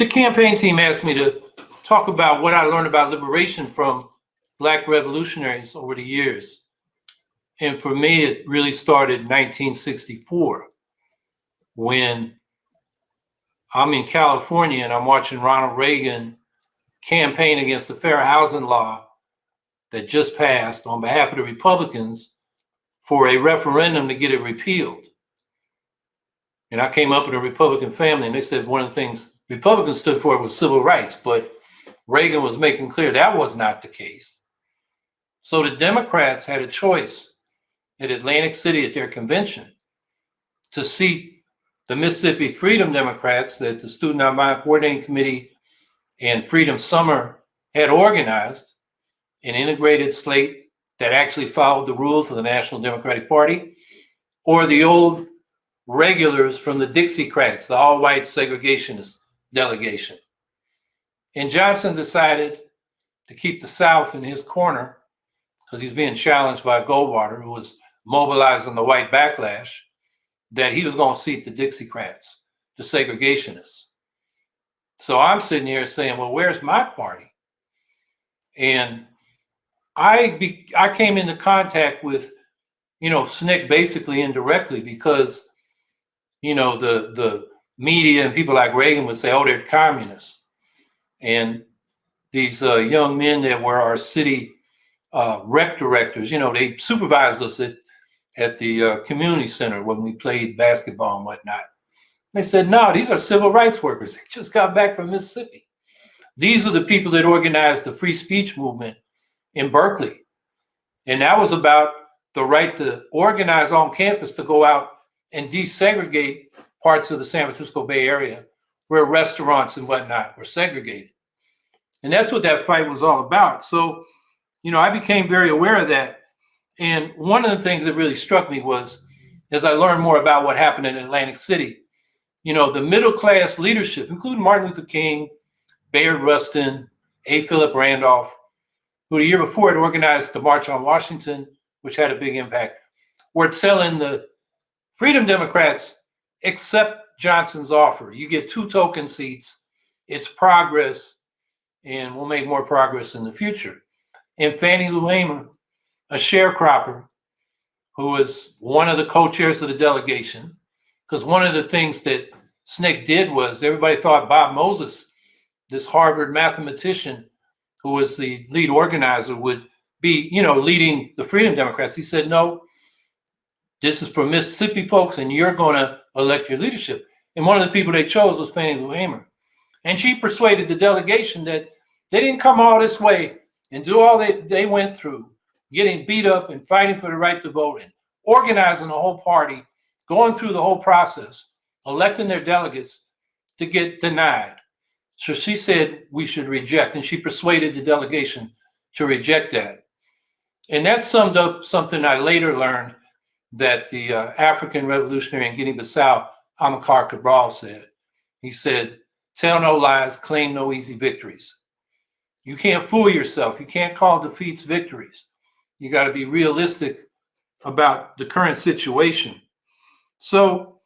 the campaign team asked me to talk about what I learned about liberation from black revolutionaries over the years. And for me, it really started in 1964 when I'm in California and I'm watching Ronald Reagan campaign against the fair housing law that just passed on behalf of the Republicans for a referendum to get it repealed. And I came up in a Republican family, and they said one of the things Republicans stood for it was civil rights, but Reagan was making clear that was not the case. So the Democrats had a choice at Atlantic City at their convention to seat the Mississippi Freedom Democrats that the Student Nonviolent Coordinating Committee and Freedom Summer had organized an integrated slate that actually followed the rules of the National Democratic Party, or the old regulars from the Dixiecrats, the all-white segregationist delegation. And Johnson decided to keep the South in his corner because he's being challenged by Goldwater, who was mobilizing the white backlash, that he was going to seat the Dixiecrats, the segregationists. So I'm sitting here saying, well, where's my party? And I be, I came into contact with, you know, SNCC basically indirectly because, you know, the the media and people like Reagan would say, oh, they're communists. And these uh, young men that were our city uh, rec directors, you know, they supervised us at, at the uh, community center when we played basketball and whatnot. They said, no, these are civil rights workers. They just got back from Mississippi. These are the people that organized the free speech movement in Berkeley. And that was about the right to organize on campus to go out and desegregate parts of the San Francisco Bay Area where restaurants and whatnot were segregated. And that's what that fight was all about. So, you know, I became very aware of that. And one of the things that really struck me was as I learned more about what happened in Atlantic City, you know, the middle class leadership, including Martin Luther King, Bayard Rustin, A. Philip Randolph, who the year before had organized the March on Washington, which had a big impact, were telling the Freedom Democrats, accept Johnson's offer. You get two token seats. It's progress, and we'll make more progress in the future. And Fannie Lou Hamer, a sharecropper, who was one of the co-chairs of the delegation, because one of the things that SNCC did was everybody thought Bob Moses, this Harvard mathematician, who was the lead organizer, would be, you know, leading the Freedom Democrats. He said, no, this is for Mississippi folks, and you're going to elect your leadership. And one of the people they chose was Fannie Lou Hamer. And she persuaded the delegation that they didn't come all this way and do all they, they went through, getting beat up and fighting for the right to vote and organizing the whole party, going through the whole process, electing their delegates to get denied. So she said we should reject, and she persuaded the delegation to reject that. And that summed up something I later learned that the uh, African revolutionary in Guinea-Bissau, Amilcar Cabral said. He said, tell no lies, claim no easy victories. You can't fool yourself. You can't call defeats victories. You got to be realistic about the current situation. So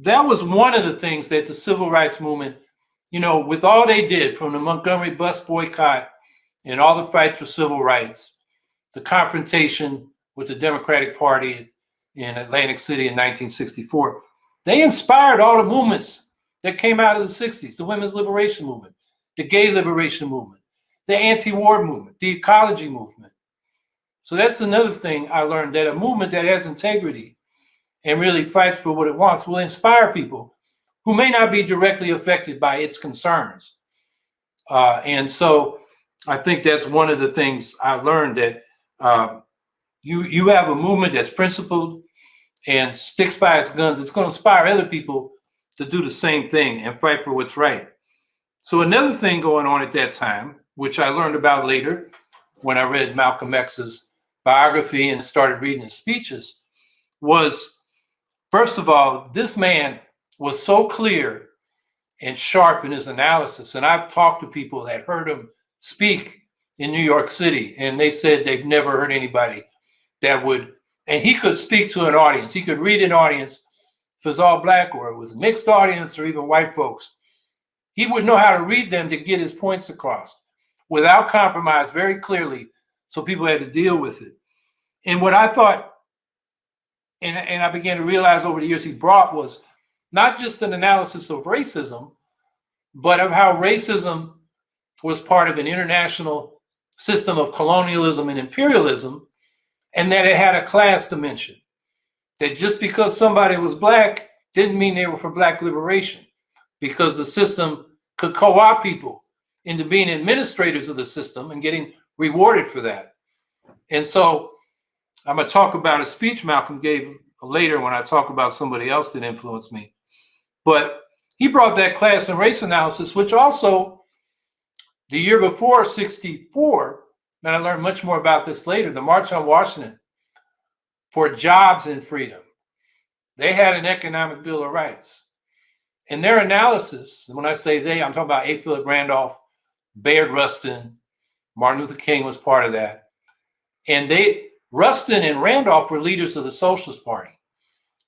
that was one of the things that the civil rights movement you know, with all they did from the Montgomery bus boycott and all the fights for civil rights, the confrontation with the Democratic Party in Atlantic City in 1964, they inspired all the movements that came out of the 60s, the women's liberation movement, the gay liberation movement, the anti-war movement, the ecology movement. So that's another thing I learned that a movement that has integrity and really fights for what it wants will inspire people who may not be directly affected by its concerns. Uh, and so I think that's one of the things I learned that uh, you, you have a movement that's principled and sticks by its guns. It's going to inspire other people to do the same thing and fight for what's right. So another thing going on at that time, which I learned about later when I read Malcolm X's biography and started reading his speeches, was first of all, this man was so clear and sharp in his analysis. And I've talked to people that heard him speak in New York City, and they said they've never heard anybody that would, and he could speak to an audience. He could read an audience if it was all black or it was a mixed audience or even white folks. he would know how to read them to get his points across without compromise very clearly. So people had to deal with it. And what I thought, and, and I began to realize over the years he brought was not just an analysis of racism, but of how racism was part of an international system of colonialism and imperialism, and that it had a class dimension. That just because somebody was black didn't mean they were for black liberation, because the system could co-opt people into being administrators of the system and getting rewarded for that. And so I'm going to talk about a speech Malcolm gave later when I talk about somebody else that influenced me. But he brought that class and race analysis, which also the year before 64, and I learned much more about this later, the March on Washington for jobs and freedom. They had an economic bill of rights. In their analysis, when I say they, I'm talking about A. Philip Randolph, Bayard Rustin, Martin Luther King was part of that. And they, Rustin and Randolph were leaders of the Socialist Party,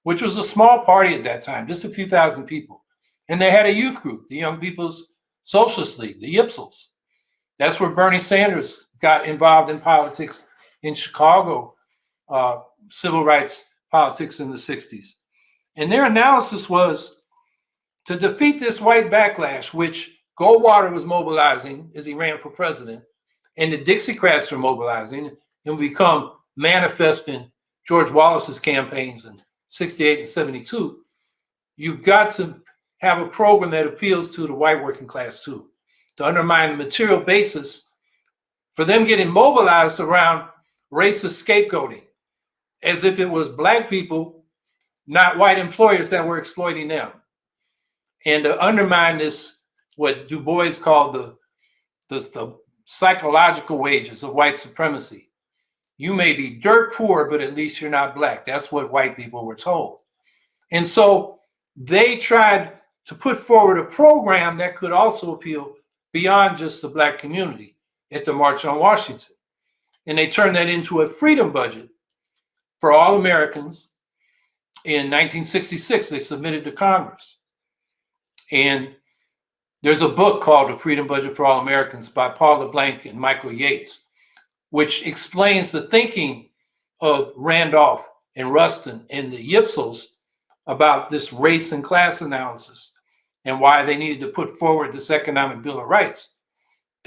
which was a small party at that time, just a few thousand people. And they had a youth group, the Young People's Socialist League, the YPSLs. That's where Bernie Sanders got involved in politics in Chicago, uh, civil rights politics in the 60s. And their analysis was to defeat this white backlash, which Goldwater was mobilizing as he ran for president, and the Dixiecrats were mobilizing and become manifest in George Wallace's campaigns in 68 and 72. You've got to have a program that appeals to the white working class too, to undermine the material basis for them getting mobilized around racist scapegoating, as if it was black people, not white employers that were exploiting them. And to undermine this, what Du Bois called the, the, the psychological wages of white supremacy. You may be dirt poor, but at least you're not black. That's what white people were told. And so they tried to put forward a program that could also appeal beyond just the black community at the March on Washington. And they turned that into a freedom budget for all Americans. In 1966, they submitted to Congress. And there's a book called The Freedom Budget for All Americans by Paul LeBlanc and Michael Yates, which explains the thinking of Randolph and Rustin and the Yipsels about this race and class analysis and why they needed to put forward this economic bill of rights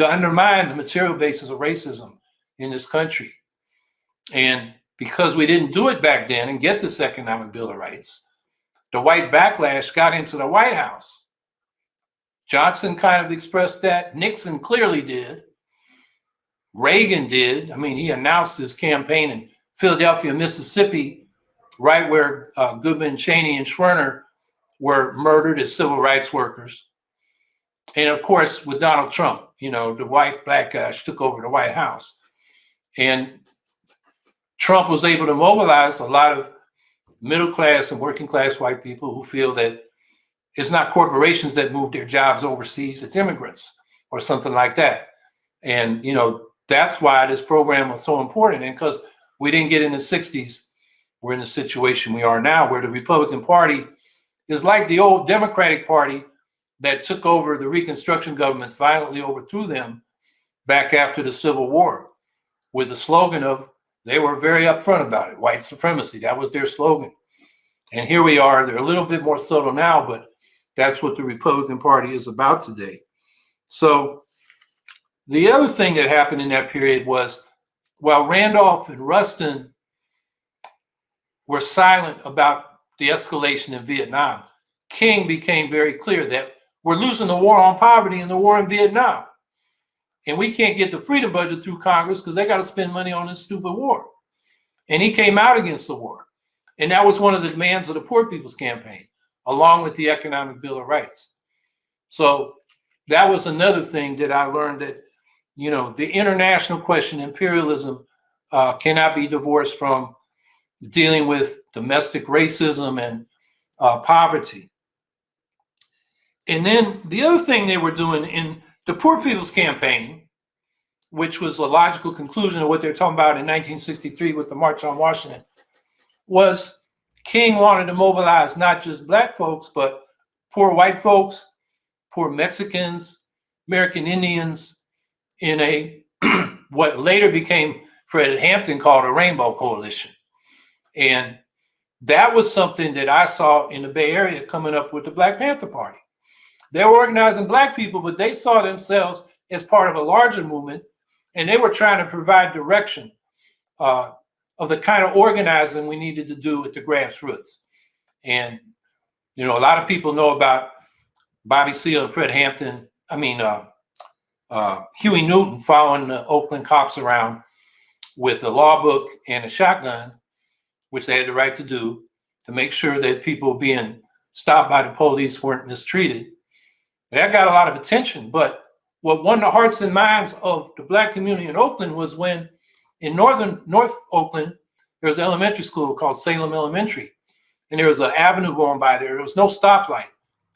to undermine the material basis of racism in this country. And because we didn't do it back then and get this economic bill of rights, the white backlash got into the White House. Johnson kind of expressed that. Nixon clearly did. Reagan did. I mean, he announced his campaign in Philadelphia, Mississippi, right where uh, Goodman, Cheney, and Schwerner were murdered as civil rights workers. And of course, with Donald Trump, you know, the white backlash took over the White House. And Trump was able to mobilize a lot of middle class and working class white people who feel that it's not corporations that move their jobs overseas, it's immigrants or something like that. And, you know, that's why this program was so important. And because we didn't get in the 60s, we're in the situation we are now where the Republican Party is like the old Democratic Party that took over the Reconstruction governments, violently overthrew them back after the Civil War with the slogan of, they were very upfront about it, white supremacy. That was their slogan. And here we are. They're a little bit more subtle now, but that's what the Republican Party is about today. So the other thing that happened in that period was while Randolph and Rustin were silent about the escalation in Vietnam, King became very clear that we're losing the war on poverty and the war in Vietnam. And we can't get the freedom budget through Congress because they got to spend money on this stupid war. And he came out against the war. And that was one of the demands of the Poor People's Campaign, along with the Economic Bill of Rights. So that was another thing that I learned that, you know, the international question, imperialism, uh, cannot be divorced from dealing with domestic racism and uh, poverty. And then the other thing they were doing in the Poor People's Campaign, which was a logical conclusion of what they're talking about in 1963 with the March on Washington, was King wanted to mobilize not just black folks, but poor white folks poor Mexicans, American Indians in a what later became Fred Hampton called a Rainbow Coalition. And that was something that I saw in the Bay Area coming up with the Black Panther Party. They were organizing black people, but they saw themselves as part of a larger movement, and they were trying to provide direction uh, of the kind of organizing we needed to do at the grassroots. And you know, a lot of people know about Bobby Seale and Fred Hampton. I mean, uh, uh, Huey Newton following the Oakland cops around with a law book and a shotgun, which they had the right to do to make sure that people being stopped by the police weren't mistreated. That got a lot of attention. But what won the hearts and minds of the black community in Oakland was when in northern North Oakland, there was an elementary school called Salem Elementary. And there was an avenue going by there. There was no stoplight.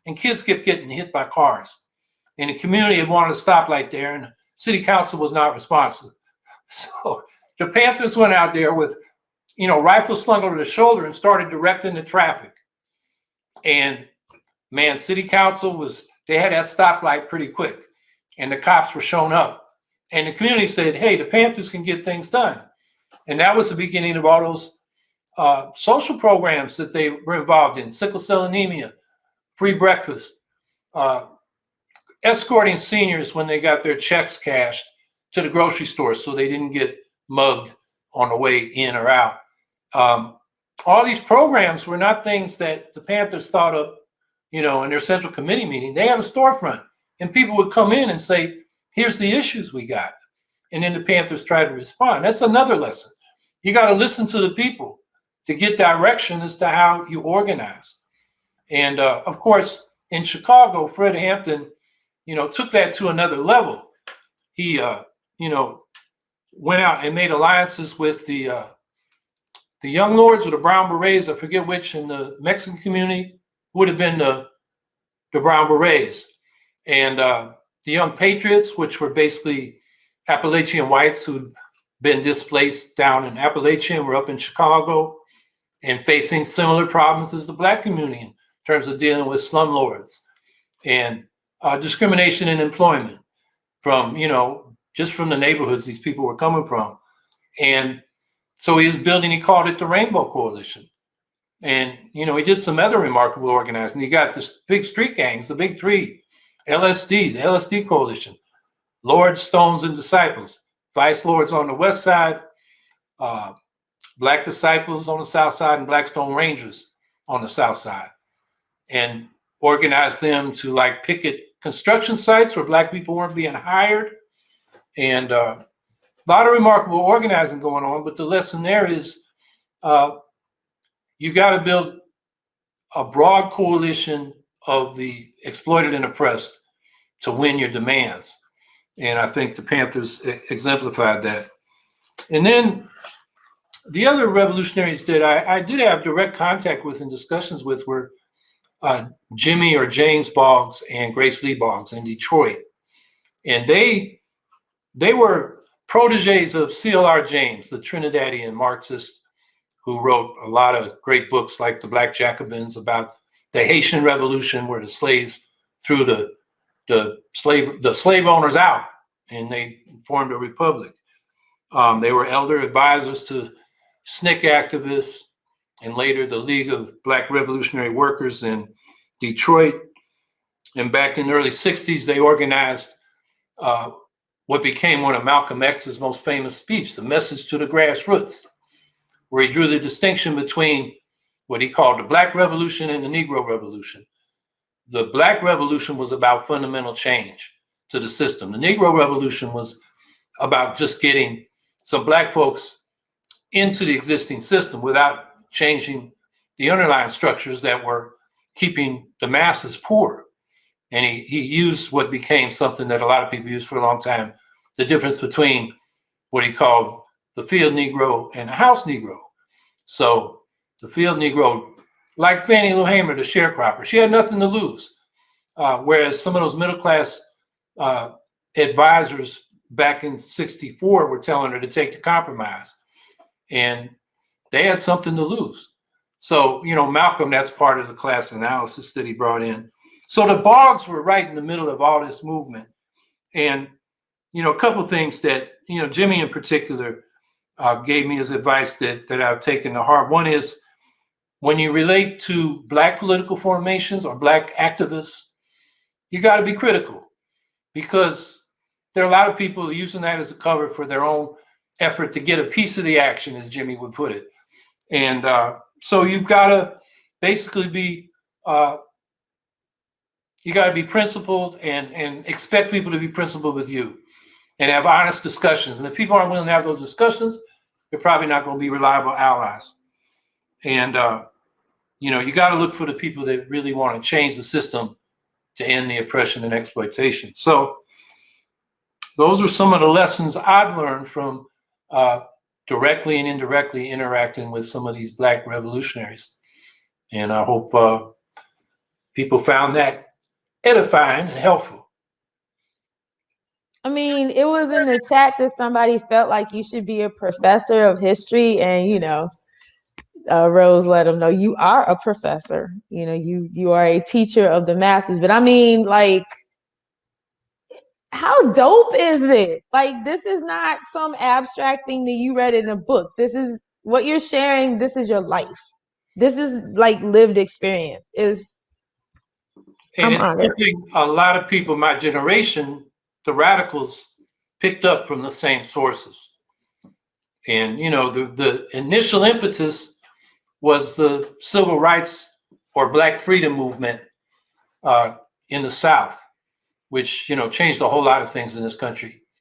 And kids kept getting hit by cars. And the community had wanted a stoplight there, and the city council was not responsive. So the Panthers went out there with, you know, rifles slung over the shoulder and started directing the traffic. And man, city council was, they had that stoplight pretty quick. And the cops were shown up. And the community said, hey, the Panthers can get things done. And that was the beginning of all those uh, social programs that they were involved in sickle cell anemia, free breakfast, uh, escorting seniors when they got their checks cashed to the grocery store so they didn't get mugged on the way in or out. Um, all these programs were not things that the Panthers thought of, you know, in their central committee meeting. They had a storefront, and people would come in and say, "Here's the issues we got," and then the Panthers tried to respond. That's another lesson. You got to listen to the people to get direction as to how you organize. And uh, of course, in Chicago, Fred Hampton, you know, took that to another level. He, uh, you know, went out and made alliances with the uh, the Young Lords or the Brown Berets. I forget which in the Mexican community would have been the the Brown Berets, and uh, the Young Patriots, which were basically Appalachian whites who'd been displaced down in Appalachia and were up in Chicago and facing similar problems as the black community in terms of dealing with slumlords and uh, discrimination in employment from, you know, just from the neighborhoods these people were coming from. And so he was building, he called it the Rainbow Coalition. And, you know, he did some other remarkable organizing. He got the big street gangs, the big three, LSD, the LSD Coalition, Lords, Stones, and Disciples, Vice Lords on the west side, uh, Black Disciples on the south side and Blackstone Rangers on the south side, and organized them to like picket construction sites where black people weren't being hired, and uh, a lot of remarkable organizing going on. But the lesson there is, uh, you got to build a broad coalition of the exploited and oppressed to win your demands. And I think the Panthers exemplified that. And then the other revolutionaries that I, I, did have direct contact with and discussions with were uh, Jimmy or James Boggs and Grace Lee Boggs in Detroit. And they they were proteges of C.L.R. James, the Trinidadian Marxist who wrote a lot of great books like The Black Jacobins about the Haitian Revolution where the slaves threw the the slave the slave owners out and they formed a republic. Um, they were elder advisors to SNCC activists, and later the League of Black Revolutionary Workers in Detroit. And back in the early 60s, they organized uh, what became one of Malcolm X's most famous speeches, The Message to the Grassroots, where he drew the distinction between what he called the Black Revolution and the Negro Revolution. The Black Revolution was about fundamental change to the system. The Negro Revolution was about just getting some Black folks into the existing system without changing the underlying structures that were keeping the masses poor. And he, he used what became something that a lot of people used for a long time, the difference between what he called the field Negro and the house Negro. So the field Negro, like Fannie Lou Hamer, the sharecropper, she had nothing to lose. Uh, whereas some of those middle class uh, advisors back in 64 were telling her to take the compromise and they had something to lose. So, you know, Malcolm, that's part of the class analysis that he brought in. So the Boggs were right in the middle of all this movement. And, you know, a couple things that, you know, Jimmy in particular uh, gave me as advice that, that I've taken to heart. One is when you relate to Black political formations or Black activists, you got to be critical because there are a lot of people using that as a cover for their own effort to get a piece of the action, as Jimmy would put it. And uh, so you've got to basically be uh, you got to be principled and and expect people to be principled with you and have honest discussions. And if people aren't willing to have those discussions, they're probably not going to be reliable allies. And uh, you know, you got to look for the people that really want to change the system to end the oppression and exploitation. So those are some of the lessons I've learned from uh, directly and indirectly interacting with some of these black revolutionaries. And I hope uh, people found that edifying and helpful. I mean, it was in the chat that somebody felt like you should be a professor of history, and you know, uh, Rose let them know you are a professor. You know, you you are a teacher of the masses. But I mean, like, how dope is it? Like, this is not some abstract thing that you read in a book. This is what you're sharing. This is your life. This is like lived experience. Is And I'm it's honored. a lot of people my generation, the radicals, picked up from the same sources. And you know, the, the initial impetus was the civil rights or black freedom movement uh, in the South, which you know changed a whole lot of things in this country.